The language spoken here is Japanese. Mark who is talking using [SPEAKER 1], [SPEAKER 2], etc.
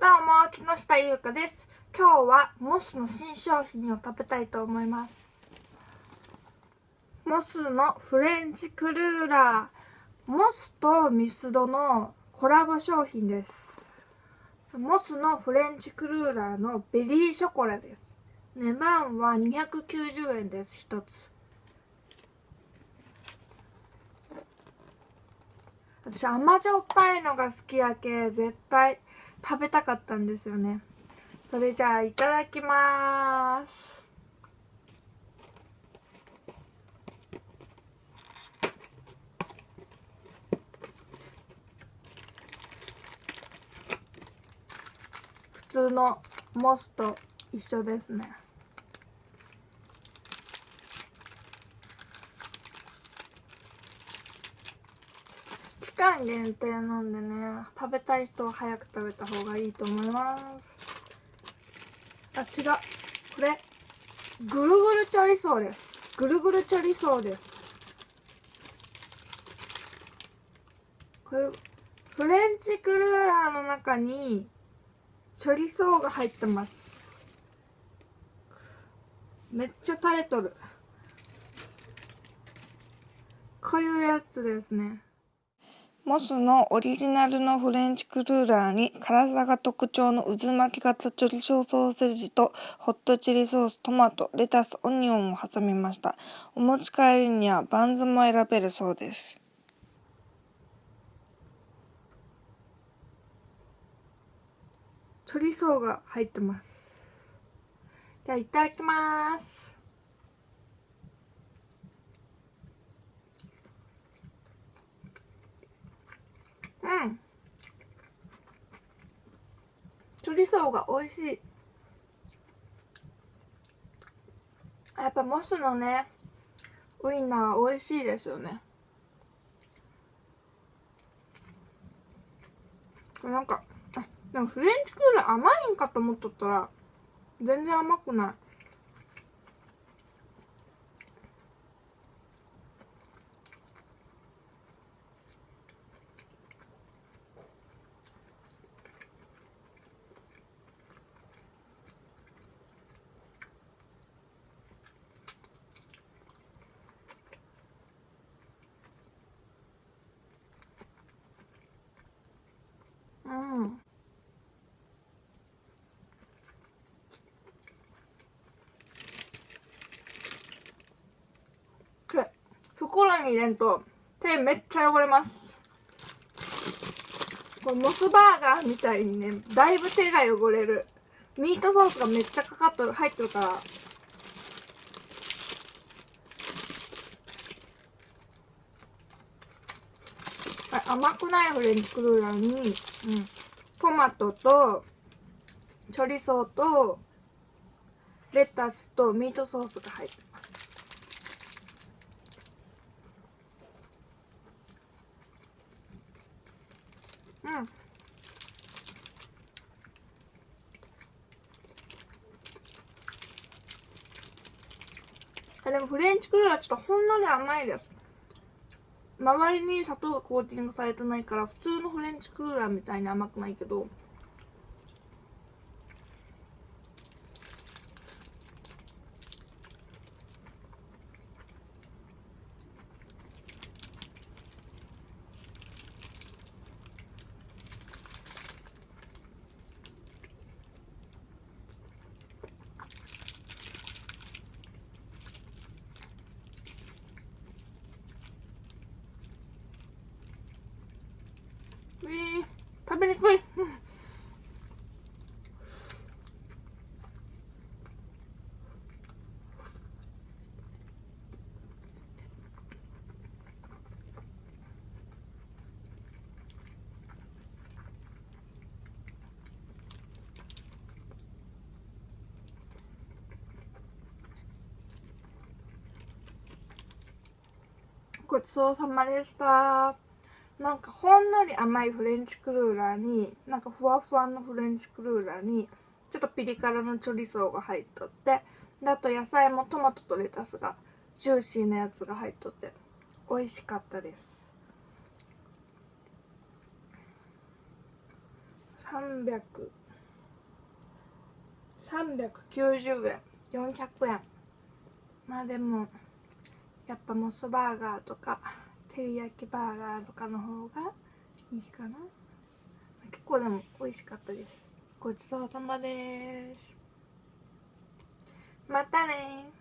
[SPEAKER 1] どうも、木下優香です。今日はモスの新商品を食べたいと思います。モスのフレンチクルーラー。モスとミスドのコラボ商品です。モスのフレンチクルーラーのベリーショコラです。値段は290円です、一つ。私甘じょっぱいのが好きやけ絶対食べたかったんですよね。それじゃあいただきます。普通のモスと一緒ですね。間限定なんでね食べたい人は早く食べた方がいいと思います。あ違う。これぐるぐるチョリソーです。ぐるぐるチョリソーです。これフレンチクルーラーの中にチョリソーが入ってます。めっちゃ垂れとる。こういうやつですね。モスのオリジナルのフレンチクルーラーに辛さが特徴の渦巻き型チョリソーソーセージとホットチリソース、トマト、レタス、オニオンを挟みました。お持ち帰りにはバンズも選べるそうです。チョリソーが入ってます。ではいただきます。うん。チョリソーが美味しい。やっぱモスのね、ウインナー美味しいですよね。なんか、あ、でもフレンチクール甘いんかと思っとったら、全然甘くない。うん。これ袋に入れんと手めっちゃ汚れます。これモスバーガーみたいにねだいぶ手が汚れる。ミートソースがめっちゃかかっとる入ってるから。あ甘くないフレンチクルーラーに、うん、トマトとチョリソーとレタスとミートソースが入ってまうん。あでもフレンチクルーラーちょっとほんのり甘いです。周りに砂糖がコーティングされてないから普通のフレンチクルーラーみたいに甘くないけどえー、食べにくいごちそうさまでした。なんかほんのり甘いフレンチクルーラーになんかふわふわのフレンチクルーラーにちょっとピリ辛のチョリソーが入っとってであと野菜もトマトとレタスがジューシーなやつが入っとって美味しかったです。300 390円。400円。まあでもやっぱモスバーガーとか照り焼きバーガーとかの方がいいかな。結構でも美味しかったです。ごちそうさまです。またね